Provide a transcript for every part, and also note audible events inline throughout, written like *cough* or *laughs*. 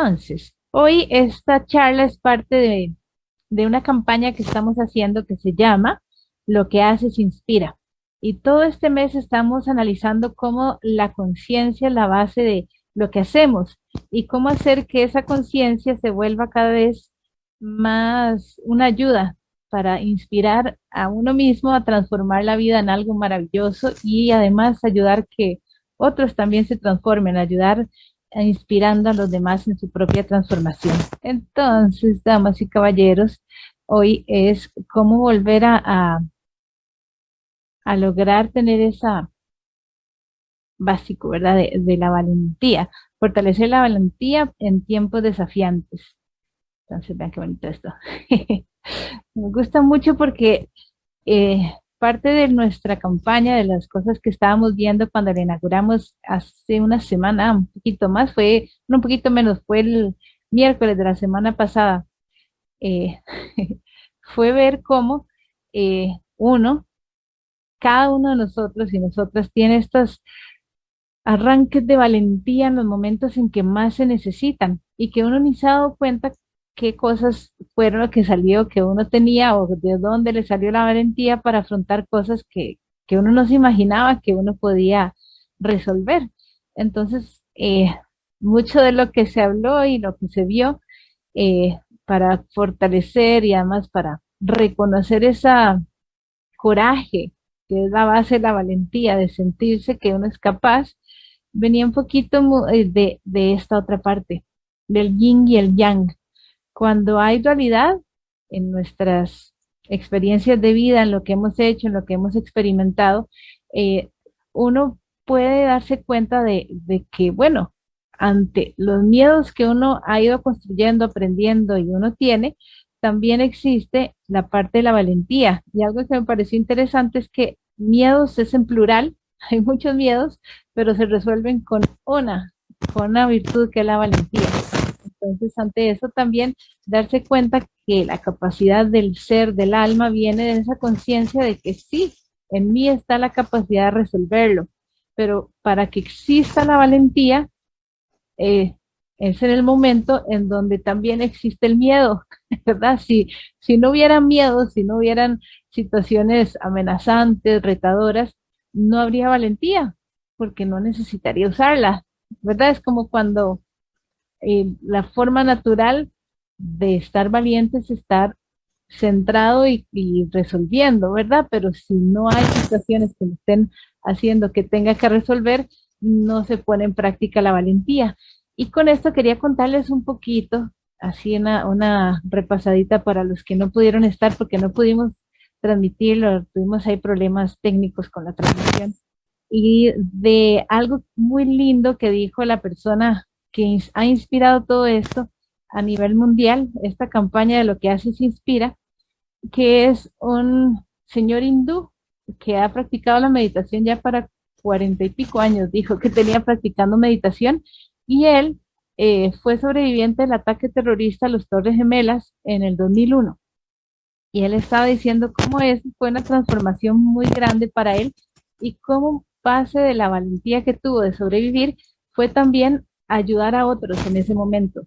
Entonces, hoy esta charla es parte de, una campaña que estamos haciendo que se llama Lo que haces inspira. Y todo este mes estamos analizando cómo la conciencia es la base de lo que hacemos y cómo hacer que esa conciencia se vuelva cada vez más una ayuda para inspirar a uno mismo a transformar la vida en algo maravilloso y además ayudar que otros también se transformen, ayudar inspirando a los demás en su propia transformación. Entonces, damas y caballeros, hoy es cómo volver a, a, lograr tener esa básico, ¿verdad? De, de, la valentía, fortalecer la valentía en tiempos desafiantes. Entonces, vean qué bonito esto. *laughs* Me gusta mucho porque eh, parte de nuestra campaña, de las cosas que estábamos viendo cuando la inauguramos hace una semana, un poquito más, fue, un poquito menos, fue el miércoles de la semana pasada, eh, *laughs* fue ver cómo eh, uno, cada uno de nosotros y nosotras tiene estos arranques de valentía en los momentos en que más se necesitan y que uno ni se ha dado cuenta qué cosas fueron lo que salió, que uno tenía o de dónde le salió la valentía para afrontar cosas que, que uno no se imaginaba que uno podía resolver. Entonces, eh, mucho de lo que se habló y lo que se vio eh, para fortalecer y además para reconocer esa coraje que es la base de la valentía, de sentirse que uno es capaz, venía un poquito eh, de, de esta otra parte, del yin y el yang, cuando hay dualidad en nuestras experiencias de vida, en lo que hemos hecho, en lo que hemos experimentado, eh, uno puede darse cuenta de, que, bueno, ante los miedos que uno ha ido construyendo, aprendiendo y uno tiene, también existe la parte de la valentía. Y algo que me pareció interesante es que miedos es en plural, *laughs* hay muchos miedos, pero se resuelven con una, con una virtud que es la valentía. Entonces, ante eso también darse cuenta que la capacidad del ser, del alma, viene de esa conciencia de que sí, en mí está la capacidad de resolverlo, pero para que exista la valentía, eh, es en el momento en donde también existe el miedo, *laughs* ¿verdad? Si, si no hubiera miedo, si no hubieran situaciones amenazantes, retadoras, no habría valentía, porque no necesitaría usarla, ¿verdad? Es como cuando eh, la forma natural de estar valiente es estar centrado y, resolviendo, ¿verdad? Pero si no hay situaciones que me estén haciendo que tenga que resolver, no se pone en práctica la valentía. Y con esto quería contarles un poquito, así una, una repasadita para los que no pudieron estar porque no pudimos transmitirlo, tuvimos ahí problemas técnicos con la transmisión. Y de algo muy lindo que dijo la persona que ha inspirado todo esto a nivel mundial, esta campaña de lo que hace se inspira, que es un señor hindú que ha practicado la meditación ya para cuarenta y pico años, dijo que tenía practicando meditación y él eh, fue sobreviviente del ataque terrorista a los Torres Gemelas en el 2001. Y él estaba diciendo cómo es, fue una transformación muy grande para él y cómo base de la valentía que tuvo de sobrevivir fue también ayudar a otros en ese momento.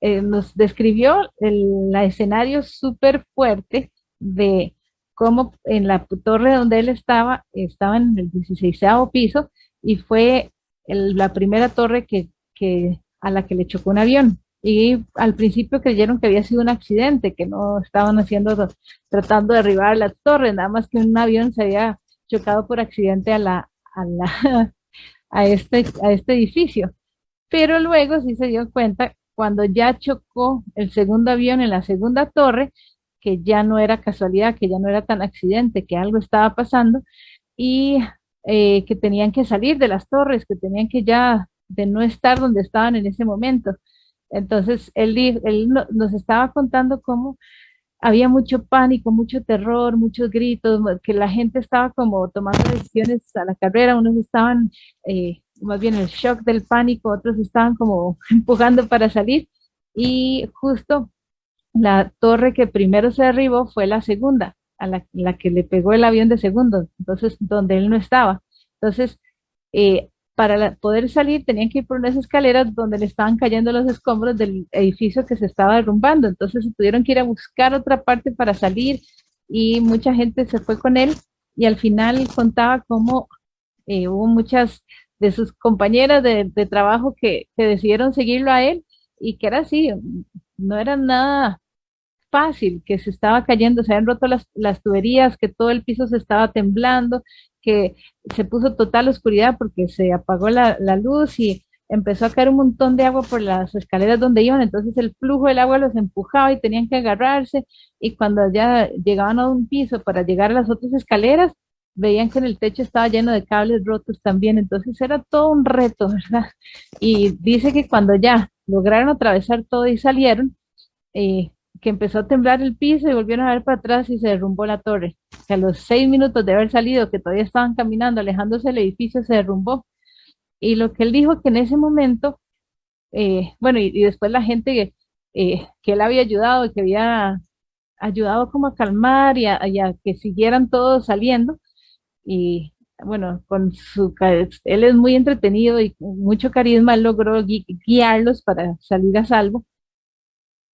Eh, nos describió el escenario súper fuerte de cómo en la torre donde él estaba, estaba en el 16 piso y fue la primera torre que, que, a la que le chocó un avión. Y al principio creyeron que había sido un accidente, que no estaban haciendo, tratando de derribar la torre, nada más que un avión se había chocado por accidente a, la, a, la, *laughs* a, este, a este edificio pero luego sí se dio cuenta cuando ya chocó el segundo avión en la segunda torre, que ya no era casualidad, que ya no era tan accidente, que algo estaba pasando y eh, que tenían que salir de las torres, que tenían que ya de no estar donde estaban en ese momento. Entonces, él, él nos estaba contando cómo había mucho pánico, mucho terror, muchos gritos, que la gente estaba como tomando decisiones a la carrera, unos estaban eh, más bien el shock del pánico, otros estaban como *laughs* empujando para salir y justo la torre que primero se derribó fue la segunda, a la, que le pegó el avión de segundo, entonces donde él no estaba. Entonces, eh, para poder salir tenían que ir por unas escaleras donde le estaban cayendo los escombros del edificio que se estaba derrumbando. Entonces tuvieron que ir a buscar otra parte para salir y mucha gente se fue con él y al final contaba cómo eh, hubo muchas de sus compañeras de, trabajo que, que, decidieron seguirlo a él y que era así, no era nada fácil, que se estaba cayendo, se habían roto las, las tuberías, que todo el piso se estaba temblando, que se puso total oscuridad porque se apagó la, la, luz y empezó a caer un montón de agua por las escaleras donde iban, entonces el flujo del agua los empujaba y tenían que agarrarse. Y cuando ya llegaban a un piso para llegar a las otras escaleras, veían que en el techo estaba lleno de cables rotos también, entonces era todo un reto, *laughs* ¿verdad? Y dice que cuando ya lograron atravesar todo y salieron, eh, que empezó a temblar el piso y volvieron a ver para atrás y se derrumbó la torre. Que a los seis minutos de haber salido, que todavía estaban caminando, alejándose del edificio, se derrumbó. Y lo que él dijo que en ese momento, eh, bueno, y, después la gente eh, que él había ayudado, que había ayudado como a calmar y a, que siguieran todos saliendo, y bueno, con su, él es muy entretenido y mucho carisma, logró guiarlos para salir a salvo.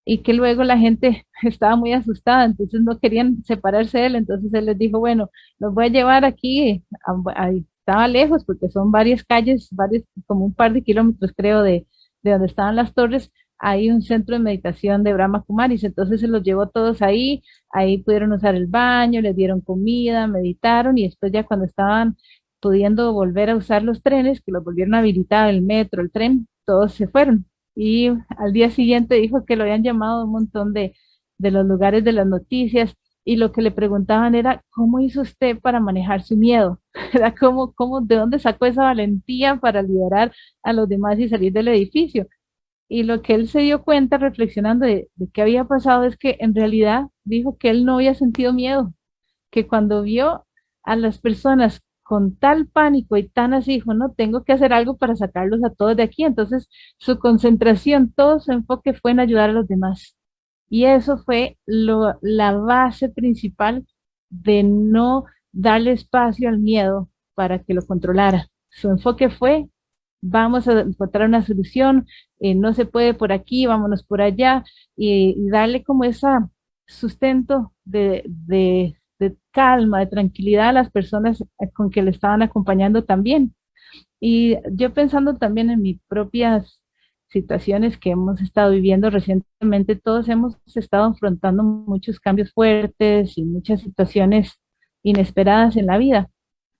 Y que luego la gente *laughs* estaba muy asustada, entonces no querían separarse de él, entonces él les dijo, bueno, los voy a llevar aquí, estaba lejos porque son varias calles, varios, como un par de kilómetros creo de, de donde estaban las torres, hay un centro de meditación de Brahma Kumaris, entonces se los llevó todos ahí, ahí pudieron usar el baño, les dieron comida, meditaron y después ya cuando estaban pudiendo volver a usar los trenes, que los volvieron a habilitar, el metro, el tren, todos se fueron y al día siguiente dijo que lo habían llamado un montón de, de los lugares de las noticias y lo que le preguntaban era, ¿cómo hizo usted para manejar su miedo? *laughs* Era ¿Cómo, cómo, ¿De dónde sacó esa valentía para liberar a los demás y salir del edificio? Y lo que él se dio cuenta reflexionando de, de qué había pasado es que en realidad dijo que él no había sentido miedo, que cuando vio a las personas con tal pánico y tan así, dijo, no, tengo que hacer algo para sacarlos a todos de aquí. Entonces, su concentración, todo su enfoque fue en ayudar a los demás. Y eso fue la base principal de no darle espacio al miedo para que lo controlara. Su enfoque fue, vamos a encontrar una solución, eh, no se puede por aquí, vámonos por allá, y, darle como ese sustento de, de de calma, de tranquilidad a las personas con que le estaban acompañando también. Y yo pensando también en mis propias situaciones que hemos estado viviendo recientemente, todos hemos estado enfrentando muchos cambios fuertes y muchas situaciones inesperadas en la vida.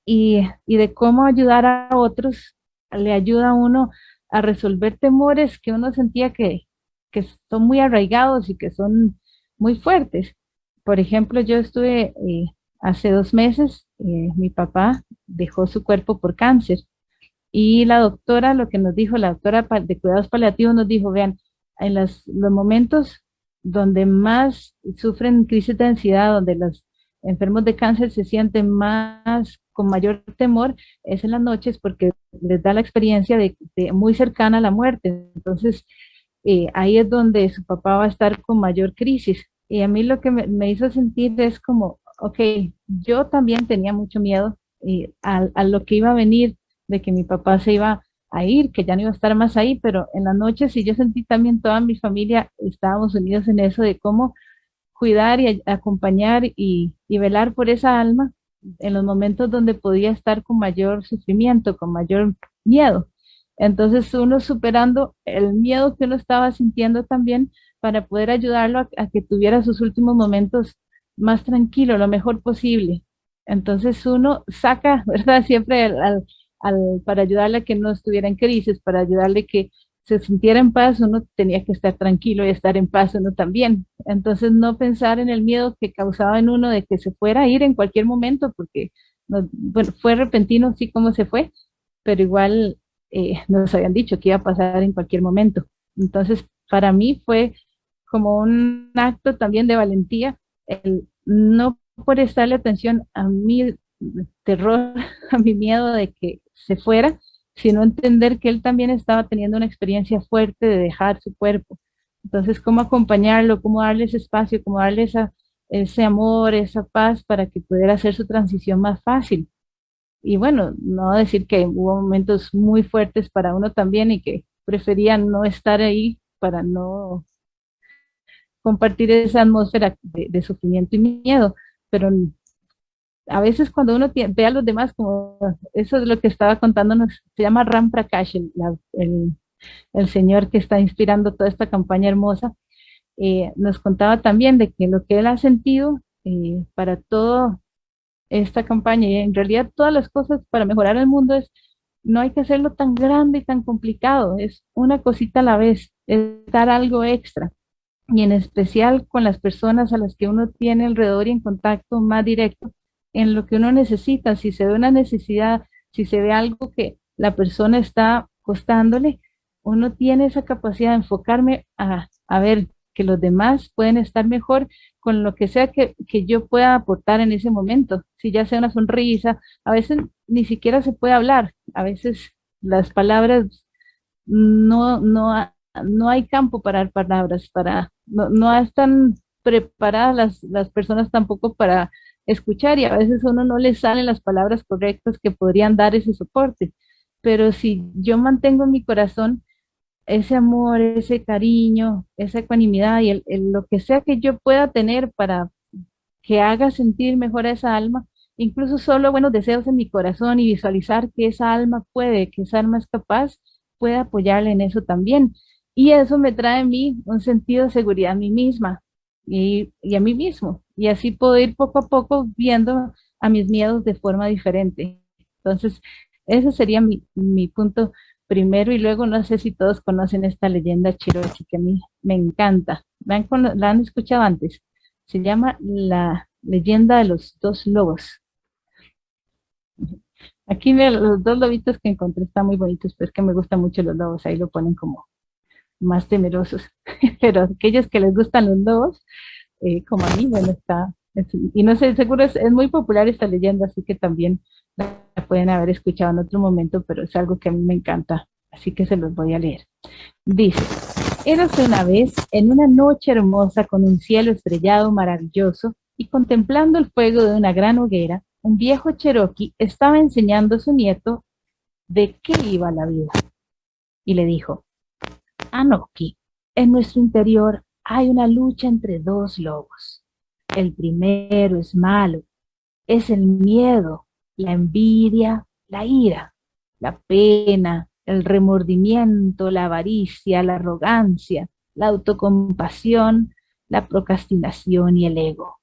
Y, y de cómo ayudar a otros le ayuda a uno a resolver temores que uno sentía que, que son muy arraigados y que son muy fuertes. Por ejemplo, yo estuve eh, hace dos meses, eh, mi papá dejó su cuerpo por cáncer y la doctora, lo que nos dijo, la doctora de cuidados paliativos nos dijo, vean, en los, momentos donde más sufren crisis de ansiedad, donde los enfermos de cáncer se sienten más con mayor temor, es en las noches porque les da la experiencia de, muy cercana a la muerte. Entonces, eh, ahí es donde su papá va a estar con mayor crisis. Y a mí lo que me, hizo sentir es como, ok, yo también tenía mucho miedo eh, a, lo que iba a venir, de que mi papá se iba a ir, que ya no iba a estar más ahí, pero en la noche sí yo sentí también toda mi familia, estábamos unidos en eso de cómo cuidar y acompañar y velar por esa alma en los momentos donde podía estar con mayor sufrimiento, con mayor miedo. Entonces uno superando el miedo que uno estaba sintiendo también, para poder ayudarlo a, que tuviera sus últimos momentos más tranquilo, lo mejor posible. Entonces uno saca, *laughs* ¿verdad? Siempre al, para ayudarle a que no estuviera en crisis, para ayudarle que se sintiera en paz, uno tenía que estar tranquilo y estar en paz uno también. Entonces no pensar en el miedo que causaba en uno de que se fuera a ir en cualquier momento, porque bueno, fue repentino, sí, como se fue, pero igual eh, nos habían dicho que iba a pasar en cualquier momento. Entonces, para mí fue como un acto también de valentía, el no prestarle atención a mi terror, *laughs* a mi miedo de que se fuera, sino entender que él también estaba teniendo una experiencia fuerte de dejar su cuerpo. Entonces, cómo acompañarlo, cómo darle ese espacio, cómo darle ese amor, esa paz para que pudiera hacer su transición más fácil. y bueno, no decir que hubo momentos muy fuertes para uno también y que prefería no estar ahí para no compartir esa atmósfera de, sufrimiento y miedo, pero a veces cuando uno ve a los demás, como eso es lo que estaba contándonos, se llama Ram Prakash, el, el, señor que está inspirando toda esta campaña hermosa, eh, nos contaba también de que lo que él ha sentido eh, para toda esta campaña y en realidad todas las cosas para mejorar el mundo es no hay que hacerlo tan grande y tan complicado, es una cosita a la vez, es dar algo extra. Y en especial con las personas a las que uno tiene alrededor y en contacto más directo en lo que uno necesita. Si se ve una necesidad, si se ve algo que la persona está costándole, uno tiene esa capacidad de enfocarme a, a ver que los demás pueden estar mejor con lo que sea que, que, yo pueda aportar en ese momento. Si ya sea una sonrisa, a veces ni siquiera se puede hablar, a veces las palabras no, no, no hay campo para palabras, para, no, no están preparadas las, las personas tampoco para escuchar y a veces uno no le salen las palabras correctas que podrían dar ese soporte. Pero si yo mantengo en mi corazón ese amor, ese cariño, esa ecuanimidad y el, lo que sea que yo pueda tener para que haga sentir mejor a esa alma, incluso solo buenos deseos en mi corazón y visualizar que esa alma puede, que esa alma es capaz, puede apoyarle en eso también. Y eso me trae a mí un sentido de seguridad a mí misma y, a mí mismo. Y así puedo ir poco a poco viendo a mis miedos de forma diferente. Entonces, ese sería mi, mi punto primero y luego no sé si todos conocen esta leyenda Cherokee que a mí me encanta. ¿La han, la han escuchado antes? Se llama la leyenda de los dos lobos. Aquí los dos lobitos que encontré están muy bonitos, pero es que me gustan mucho los lobos, ahí lo ponen como más temerosos, *laughs* pero aquellos que les gustan los lobos, eh, como a mí, bueno, está, y no sé, seguro es, muy popular esta leyenda, así que también la pueden haber escuchado en otro momento, pero es algo que a mí me encanta, así que se los voy a leer. Dice, érase una vez en una noche hermosa con un cielo estrellado maravilloso y contemplando el fuego de una gran hoguera, un viejo cherokee estaba enseñando a su nieto de qué iba la vida. Y le dijo, Anoki, en nuestro interior hay una lucha entre dos lobos. El primero es malo, es el miedo, la envidia, la ira, la pena, el remordimiento, la avaricia, la arrogancia, la autocompasión, la procrastinación y el ego.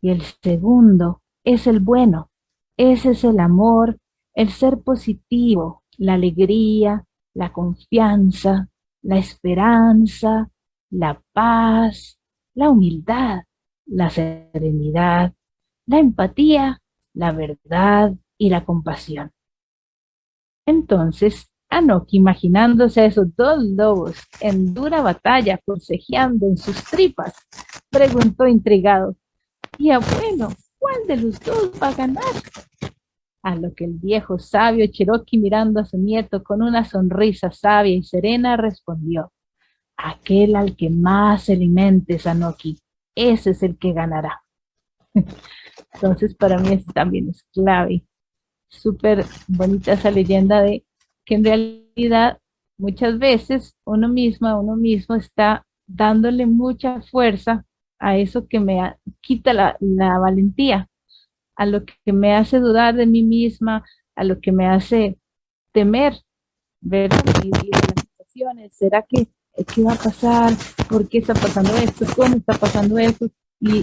Y el segundo es el bueno, ese es el amor, el ser positivo, la alegría, la confianza, la esperanza, la paz, la humildad, la serenidad, la empatía, la verdad y la compasión. Entonces, Anoki, imaginándose a esos dos lobos en dura batalla, forcejeando en sus tripas, preguntó intrigado, y bueno, ¿cuál de los dos va a ganar? A lo que el viejo sabio Cherokee mirando a su nieto con una sonrisa sabia y serena respondió, aquel al que más alimente Sanoki, ese es el que ganará. *laughs* Entonces para mí eso también es clave. Súper bonita esa leyenda de que en realidad muchas veces uno mismo, uno mismo está dándole mucha fuerza a eso que me quita la, valentía, a lo que me hace dudar de mí misma, a lo que me hace temer, ver las situaciones, ¿será que qué va a pasar? ¿Por qué está pasando esto? ¿Cómo está pasando esto? Y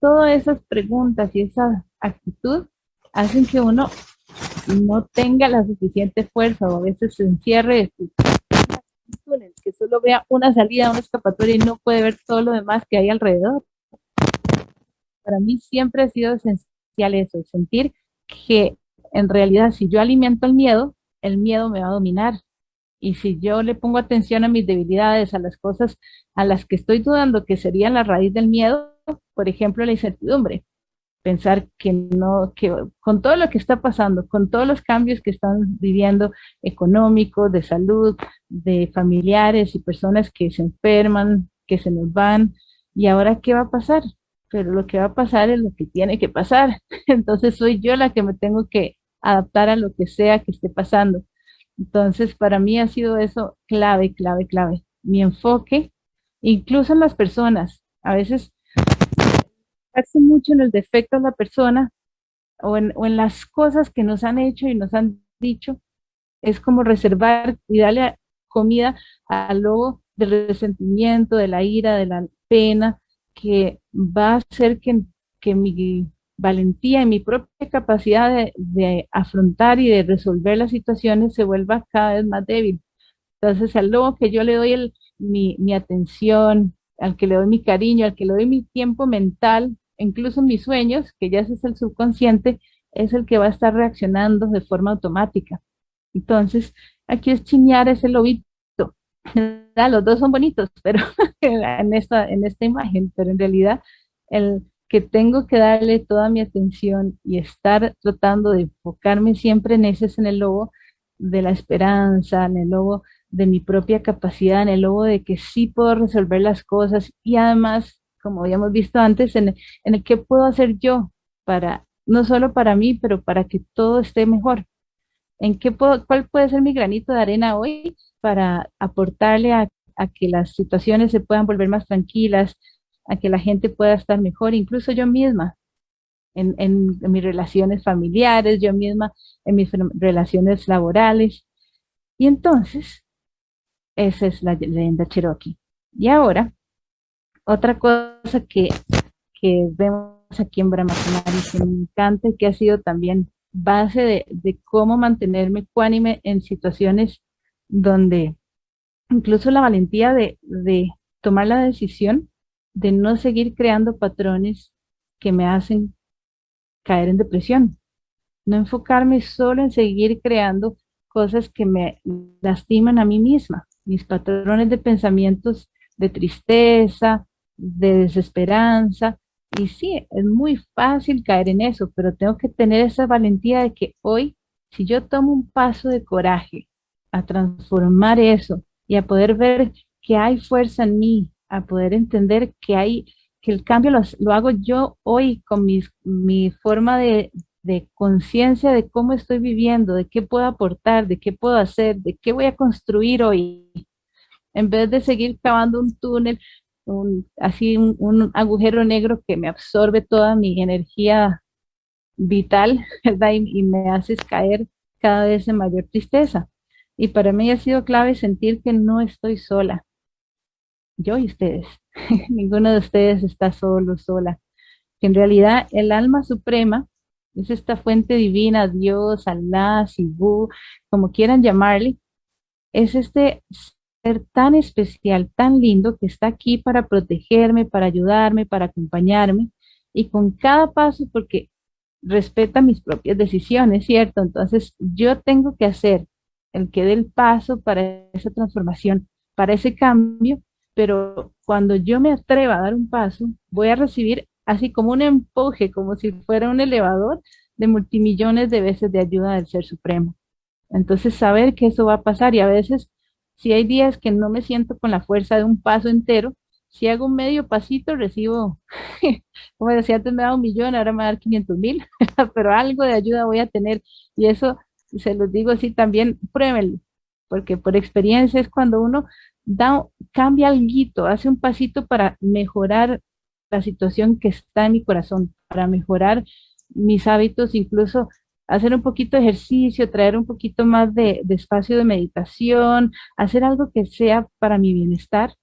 todas esas preguntas y esa actitud hacen que uno no tenga la suficiente fuerza o a veces se encierre que solo vea una salida, una escapatoria y no puede ver todo lo demás que hay alrededor. Para mí siempre ha sido esencial eso, sentir que en realidad si yo alimento el miedo, el miedo me va a dominar. Y si yo le pongo atención a mis debilidades, a las cosas a las que estoy dudando que serían la raíz del miedo, por ejemplo, la incertidumbre, pensar que no, que con todo lo que está pasando, con todos los cambios que están viviendo económicos, de salud, de familiares y personas que se enferman, que se nos van, ¿y ahora qué va a pasar? pero lo que va a pasar es lo que tiene que pasar. *laughs* Entonces soy yo la que me tengo que adaptar a lo que sea que esté pasando. Entonces, para mí ha sido eso clave, clave, clave. Mi enfoque, incluso en las personas. A veces hace mucho en el defecto de la persona o en, o en las cosas que nos han hecho y nos han dicho. Es como reservar y darle comida al lobo del resentimiento, de la ira, de la pena, que va a hacer que, que mi valentía y mi propia capacidad de, de, afrontar y de resolver las situaciones se vuelva cada vez más débil. Entonces, al lobo que yo le doy el, mi, mi, atención, al que le doy mi cariño, al que le doy mi tiempo mental, incluso mis sueños, que ya es el subconsciente, es el que va a estar reaccionando de forma automática. Entonces, aquí es chiñar ese lobito. *laughs* Los dos son bonitos, pero *laughs* en esta, en esta imagen, pero en realidad el que tengo que darle toda mi atención y estar tratando de enfocarme siempre en ese es en el lobo de la esperanza, en el lobo de mi propia capacidad, en el lobo de que sí puedo resolver las cosas y además, como habíamos visto antes, en, en el que puedo hacer yo para, no solo para mí, pero para que todo esté mejor. ¿En qué puedo, cuál puede ser mi granito de arena hoy para aportarle a que las situaciones se puedan volver más tranquilas, a que la gente pueda estar mejor, incluso yo misma, en, mis relaciones familiares, yo misma en mis relaciones laborales. Y entonces, esa es la leyenda Cherokee. Y ahora, otra cosa que, que vemos aquí en Brahma y que me encanta y que ha sido también base de, de cómo mantenerme ecuánime en situaciones donde incluso la valentía de, de tomar la decisión de no seguir creando patrones que me hacen caer en depresión. No enfocarme solo en seguir creando cosas que me lastiman a mí misma, mis patrones de pensamientos de tristeza, de desesperanza. Y sí, es muy fácil caer en eso, pero tengo que tener esa valentía de que hoy, si yo tomo un paso de coraje a transformar eso y a poder ver que hay fuerza en mí, a poder entender que hay, que el cambio lo, hago yo hoy con mis, mi forma de, de conciencia de cómo estoy viviendo, de qué puedo aportar, de qué puedo hacer, de qué voy a construir hoy. En vez de seguir cavando un túnel, un, así un, un agujero negro que me absorbe toda mi energía vital, *laughs* ¿verdad? Y, y, me haces caer cada vez en mayor tristeza. Y para mí ha sido clave sentir que no estoy sola, yo y ustedes. *laughs* Ninguno de ustedes está solo, sola. en realidad el alma suprema es esta fuente divina, Dios, Allah, Sibu, como quieran llamarle, es este ser tan especial, tan lindo, que está aquí para protegerme, para ayudarme, para acompañarme, y con cada paso, porque respeta mis propias decisiones, ¿cierto? Entonces yo tengo que hacer el que dé el paso para esa transformación, para ese cambio, pero cuando yo me atreva a dar un paso, voy a recibir así como un empuje, como si fuera un elevador de multimillones de veces de ayuda del Ser Supremo. Entonces, saber que eso va a pasar y a veces, si hay días que no me siento con la fuerza de un paso entero, si hago un medio pasito, recibo, *laughs* como decía antes me da un millón, ahora me va a dar 500 mil, *laughs* pero algo de ayuda voy a tener. Y eso, se los digo así también, pruébenlo, porque por experiencia es cuando uno da, cambia algo, hace un pasito para mejorar la situación que está en mi corazón, para mejorar mis hábitos, incluso hacer un poquito de ejercicio, traer un poquito más de, espacio de meditación, hacer algo que sea para mi bienestar,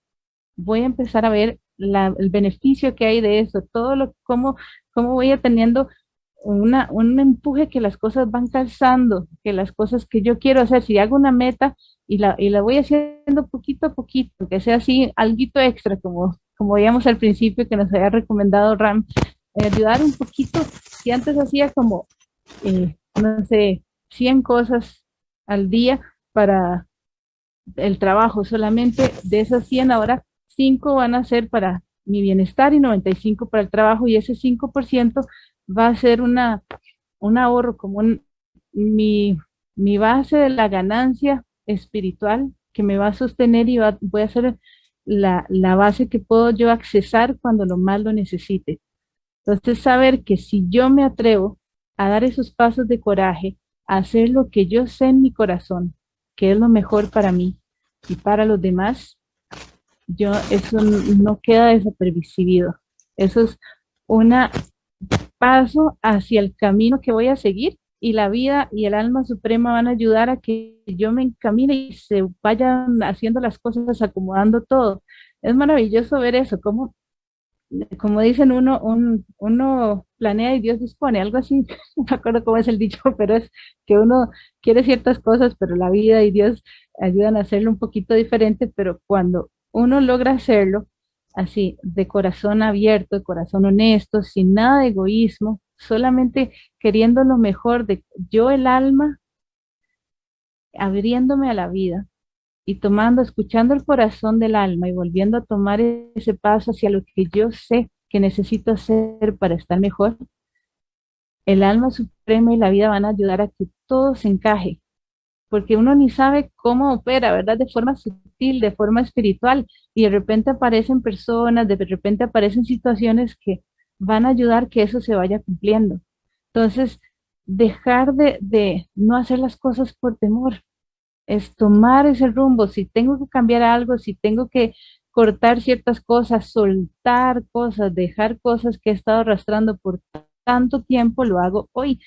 voy a empezar a ver el beneficio que hay de eso, todo lo, cómo, cómo voy a teniendo una, un empuje que las cosas van calzando, que las cosas que yo quiero hacer, si hago una meta, y la, y la voy haciendo poquito a poquito, que sea así, algo extra, como, como veíamos al principio que nos había recomendado Ram, eh, ayudar un poquito, si antes hacía como, eh, no sé, 100 cosas al día para el trabajo, solamente de esas 100 ahora 5 van a ser para mi bienestar y 95 para el trabajo y ese 5% va a ser una, un ahorro como mi, mi base de la ganancia espiritual que me va a sostener y va, voy a ser la, la base que puedo yo accesar cuando lo más lo necesite. Entonces, saber que si yo me atrevo a dar esos pasos de coraje, hacer lo que yo sé en mi corazón, que es lo mejor para mí y para los demás, yo eso no queda desapercibido. Eso es un paso hacia el camino que voy a seguir y la vida y el alma suprema van a ayudar a que yo me encamine y se vayan haciendo las cosas, acomodando todo. Es maravilloso ver eso, como, como dicen uno, uno planea y Dios dispone, algo así, *laughs* no me acuerdo cómo es el dicho, *laughs* pero es que uno quiere ciertas cosas, pero la vida y Dios ayudan a hacerlo un poquito diferente, pero cuando uno logra hacerlo así, de corazón abierto, de corazón honesto, sin nada de egoísmo, solamente queriendo lo mejor de yo el alma, abriéndome a la vida y tomando, escuchando el corazón del alma y volviendo a tomar ese paso hacia lo que yo sé que necesito hacer para estar mejor, el alma suprema y la vida van a ayudar a que todo se encaje, porque uno ni sabe cómo opera, ¿verdad? De forma sutil, de forma espiritual, y de repente aparecen personas, de repente aparecen situaciones que van a ayudar que eso se vaya cumpliendo. Entonces, dejar de, de no hacer las cosas por temor, es tomar ese rumbo, si tengo que cambiar algo, si tengo que cortar ciertas cosas, soltar cosas, dejar cosas que he estado arrastrando por tanto tiempo, lo hago hoy.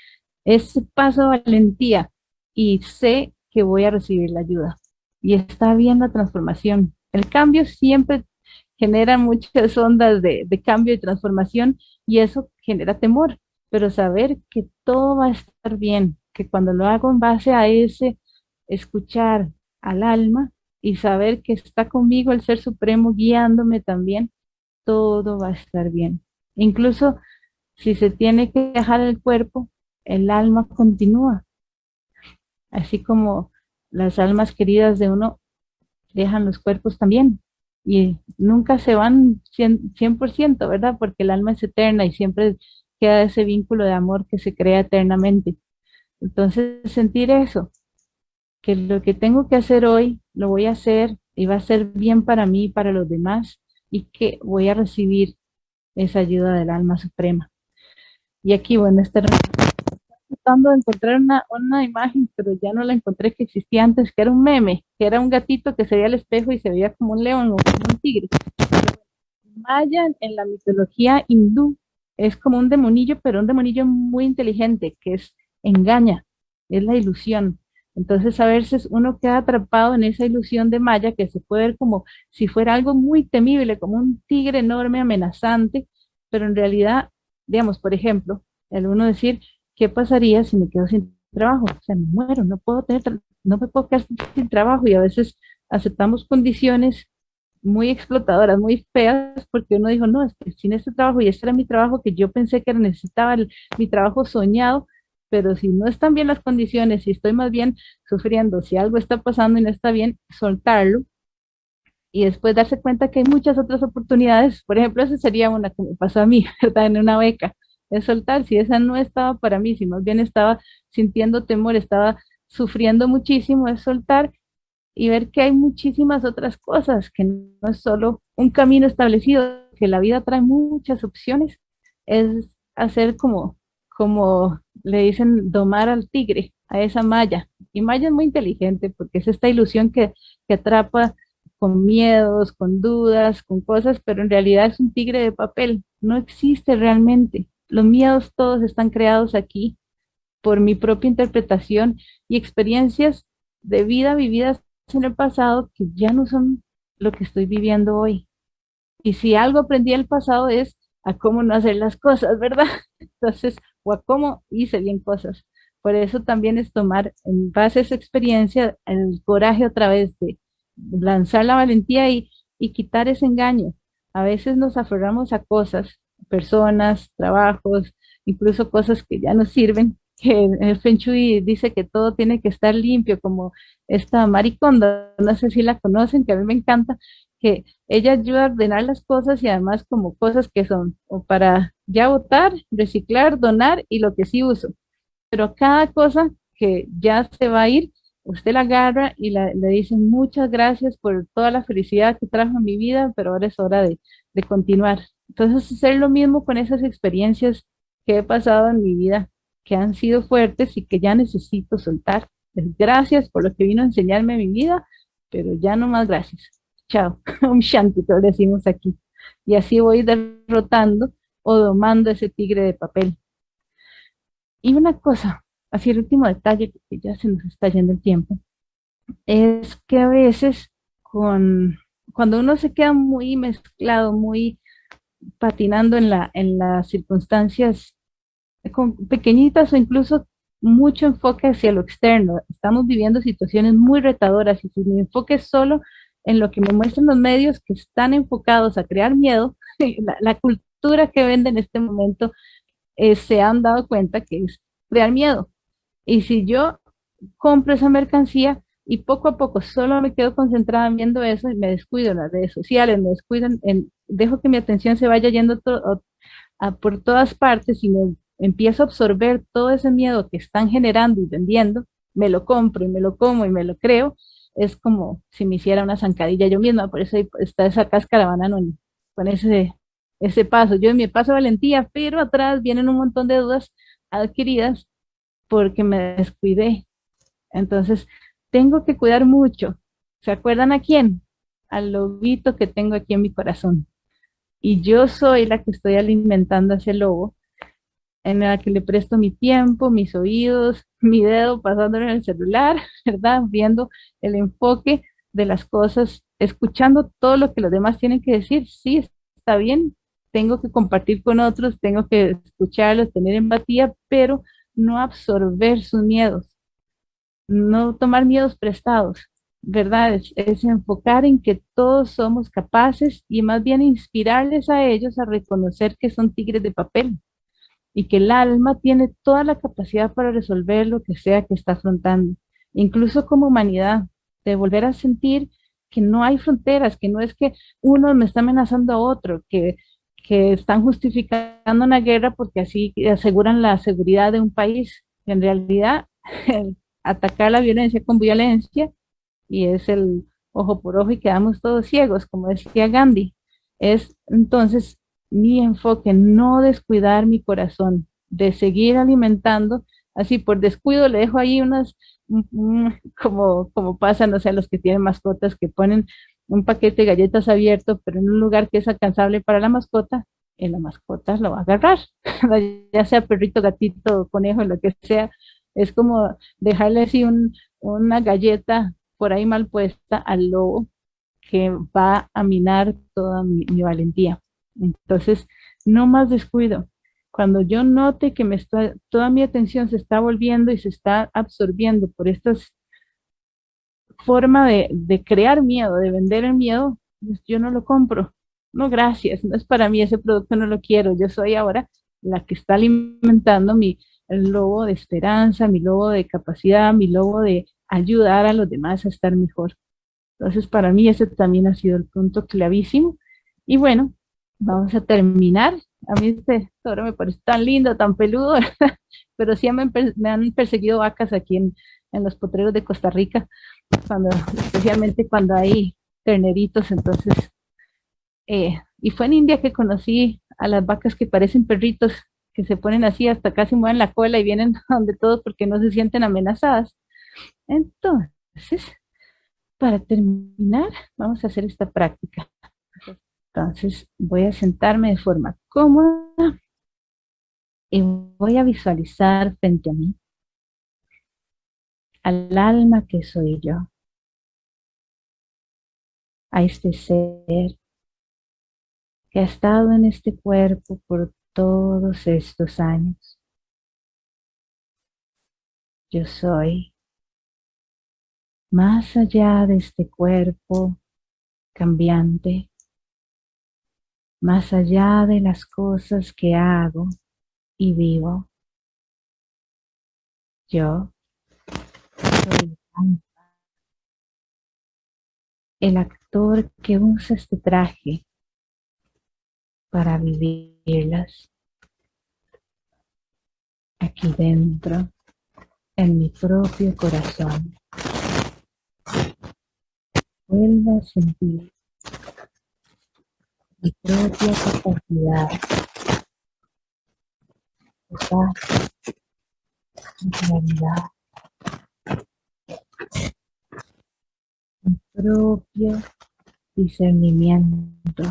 Ese paso de valentía y sé voy a recibir la ayuda. Y está bien la transformación. El cambio siempre genera muchas *laughs* ondas de, cambio y transformación y eso genera temor, pero saber que todo va a estar bien, que cuando lo hago en base a ese escuchar al alma y saber que está conmigo el Ser Supremo guiándome también, todo va a estar bien. Incluso si se tiene que dejar el cuerpo, el alma continúa así como las almas queridas de uno dejan los cuerpos también y nunca se van 100%, ¿verdad? Porque el alma es eterna y siempre queda ese vínculo de amor que se crea eternamente. Entonces, sentir eso, que lo que tengo que hacer hoy, lo voy a hacer y va a ser bien para mí y para los demás y que voy a recibir esa ayuda del alma suprema. Y aquí, bueno, este tratando de encontrar una, una imagen, pero ya no la encontré que existía antes, que era un meme, que era un gatito que se veía al espejo y se veía como un león o como un tigre. Maya en la mitología hindú es como un demonillo, pero un demonillo muy inteligente, que es engaña, es la ilusión. Entonces a veces uno queda atrapado en esa ilusión de Maya que se puede ver como si fuera algo muy temible, como un tigre enorme, amenazante, pero en realidad, digamos, por ejemplo, el uno decir, ¿qué pasaría si me quedo sin trabajo? O sea, me muero, no puedo tener, no me puedo quedar sin trabajo y a veces aceptamos condiciones muy explotadoras, muy feas, porque uno dijo, no, sin este trabajo, y este era mi trabajo que yo pensé que necesitaba, mi trabajo soñado, pero si no están bien las condiciones, si estoy más bien sufriendo, si algo está pasando y no está bien, soltarlo, y después darse cuenta que hay muchas otras oportunidades, por ejemplo, esa sería una que me pasó a mí, *laughs* ¿verdad? En una beca, es soltar, si esa no estaba para mí, si más bien estaba sintiendo temor, estaba sufriendo muchísimo, es soltar y ver que hay muchísimas otras cosas, que no es solo un camino establecido, que la vida trae muchas opciones, es hacer como, como le dicen, domar al tigre, a esa malla. Y Maya es muy inteligente porque es esta ilusión que, que atrapa con miedos, con dudas, con cosas, pero en realidad es un tigre de papel, no existe realmente. Los miedos todos están creados aquí por mi propia interpretación y experiencias de vida vividas en el pasado que ya no son lo que estoy viviendo hoy. Y si algo aprendí del pasado es a cómo no hacer las cosas, ¿verdad? *laughs* Entonces, o a cómo hice bien cosas. Por eso también es tomar en base a esa experiencia el coraje otra vez de lanzar la valentía y, y quitar ese engaño. A veces nos aferramos a cosas personas, trabajos, incluso cosas que ya no sirven, *laughs* que el Feng Shui dice que todo tiene que estar limpio, como esta mariconda, no sé si la conocen, que a mí me encanta, que ella ayuda a ordenar las cosas y además como cosas que son o para ya votar, reciclar, donar y lo que sí uso. Pero cada cosa que ya se va a ir, usted la agarra y le dice muchas gracias por toda la felicidad que trajo en mi vida, pero ahora es hora de, de continuar. Entonces, hacer lo mismo con esas experiencias que he pasado en mi vida, que han sido fuertes y que ya necesito soltar. Gracias por lo que vino a enseñarme mi vida, pero ya no más gracias. Chao. *laughs* Un shanti, lo decimos aquí. Y así voy derrotando o domando ese tigre de papel. Y una cosa, así el último detalle, que ya se nos está yendo el tiempo, es que a veces con, cuando uno se queda muy mezclado, muy patinando en, la, en las circunstancias con pequeñitas o incluso mucho enfoque hacia lo externo. Estamos viviendo situaciones muy retadoras y si mi enfoque es solo en lo que me muestran los medios que están enfocados a crear miedo, *laughs* la, cultura que vende en este momento eh, se han dado cuenta que es crear miedo. Y si yo compro esa mercancía y poco a poco solo me quedo concentrada viendo eso y me descuido en las redes sociales, me descuido en, dejo que mi atención se vaya yendo por todas partes y me empiezo a absorber todo ese miedo que están generando y vendiendo, me lo compro y me lo como y me lo creo, es como si me hiciera una zancadilla yo misma, por eso está esa cáscara banana con ese, ese paso. Yo en mi paso valentía, pero atrás vienen un montón de dudas adquiridas porque me descuidé. Entonces, tengo que cuidar mucho. ¿Se acuerdan a quién? Al lobito que tengo aquí en mi corazón. Y yo soy la que estoy alimentando a ese lobo en la que le presto mi tiempo, mis oídos, *laughs* mi dedo pasándolo en el celular, *laughs* ¿verdad? Viendo el enfoque de las cosas, escuchando todo lo que los demás tienen que decir. Sí, está bien, tengo que compartir con otros, tengo que escucharlos, tener empatía, pero no absorber sus miedos, no tomar miedos prestados, ¿verdad? Es, es, enfocar en que todos somos capaces y más bien inspirarles a ellos a reconocer que son tigres de papel, y que el alma tiene toda la capacidad para resolver lo que sea que está afrontando, incluso como humanidad, de volver a sentir que no hay fronteras, que no es que uno me está amenazando a otro, que, que están justificando una guerra porque así aseguran la seguridad de un país. En realidad, *laughs* atacar la violencia con violencia, y es el ojo por ojo y quedamos todos ciegos, como decía Gandhi, es entonces mi enfoque, no descuidar mi corazón, de seguir alimentando, así por descuido le dejo ahí unas, como, como pasa, no sé, los que tienen mascotas que ponen un paquete de galletas abierto, pero en un lugar que es alcanzable para la mascota, en la mascota lo va a agarrar, *laughs* ya sea perrito, gatito, conejo, lo que sea, es como dejarle así una galleta por ahí mal puesta al lobo que va a minar toda mi valentía. Entonces, no más descuido. Cuando yo note que me toda mi atención se está volviendo y se está absorbiendo por esta forma de, crear miedo, de vender el miedo, pues yo no lo compro. No, gracias, no es para mí, ese producto no lo quiero. Yo soy ahora la que está alimentando mi lobo de esperanza, mi lobo de capacidad, mi lobo de ayudar a los demás a estar mejor. Entonces, para mí ese también ha sido el punto clavísimo. Y bueno, vamos a terminar. A mí este toro me parece tan lindo, tan peludo, *laughs* pero sí me, han perseguido vacas aquí en, los potreros de Costa Rica, especialmente cuando hay terneritos, entonces, eh, y fue en India que conocí a las vacas que parecen perritos, que se ponen así, hasta casi mueven la cola y vienen *laughs* donde todos porque no se sienten amenazadas. Entonces, para terminar, vamos a hacer esta práctica. Entonces voy a sentarme de forma cómoda y voy a visualizar frente a mí al alma que soy yo, a este ser que ha estado en este cuerpo por todos estos años. Yo soy más allá de este cuerpo cambiante, más allá de las cosas que hago y vivo. Yo soy el actor que usa este traje para vivirlas aquí dentro, en mi propio corazón. Vuelvo a sentir mi propia capacidad de paz, mi claridad, mi propio discernimiento.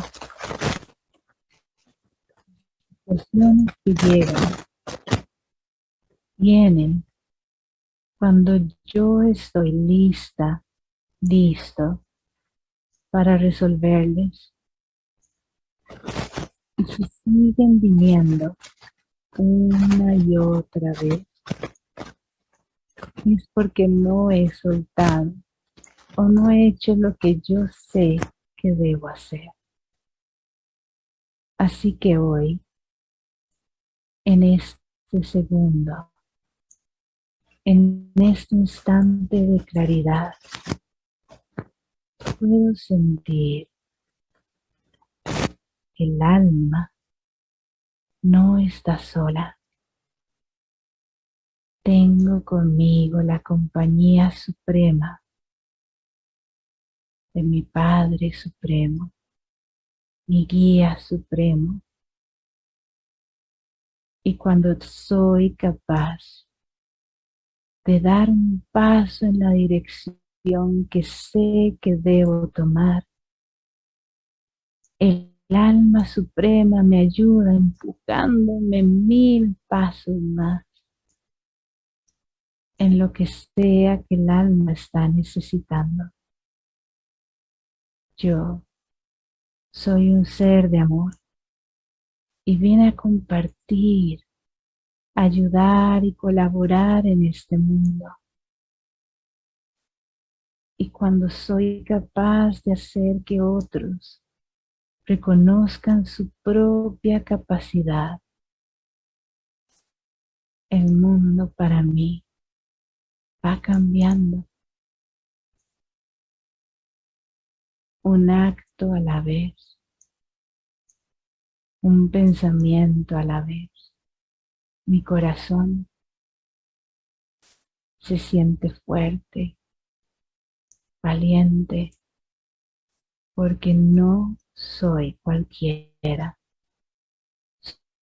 Situaciones que llegan, vienen cuando yo estoy lista, listo para resolverles. Y si siguen viniendo una y otra vez, es porque no he soltado o no he hecho lo que yo sé que debo hacer. Así que hoy, en este segundo, en este instante de claridad, puedo sentir que el alma no está sola. Tengo conmigo la compañía suprema de mi Padre Supremo, mi guía supremo. Y cuando soy capaz de dar un paso en la dirección que sé que debo tomar. El alma suprema me ayuda empujándome mil pasos más en lo que sea que el alma está necesitando. Yo soy un ser de amor y vine a compartir ayudar y colaborar en este mundo. Y cuando soy capaz de hacer que otros reconozcan su propia capacidad, el mundo para mí va cambiando. Un acto a la vez, un pensamiento a la vez mi corazón se siente fuerte, valiente, porque no soy cualquiera.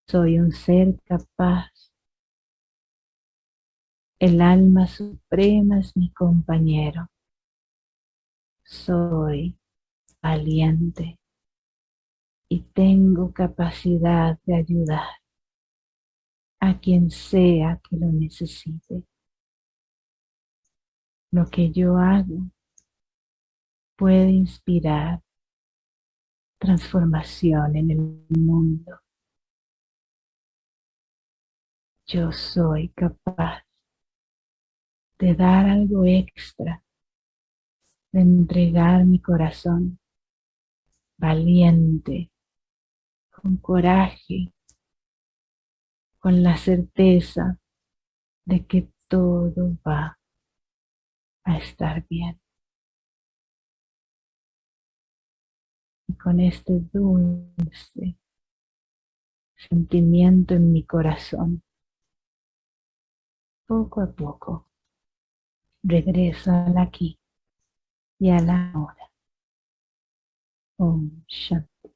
Soy un ser capaz. El alma suprema es mi compañero. Soy valiente y tengo capacidad de ayudar a quien sea que lo necesite. Lo que yo hago puede inspirar transformación en el mundo. Yo soy capaz de dar algo extra, de entregar mi corazón valiente, con coraje, con la certeza de que todo va a estar bien. Y con este dulce sentimiento en mi corazón, poco a poco regreso al aquí y a la hora. Om Shanti.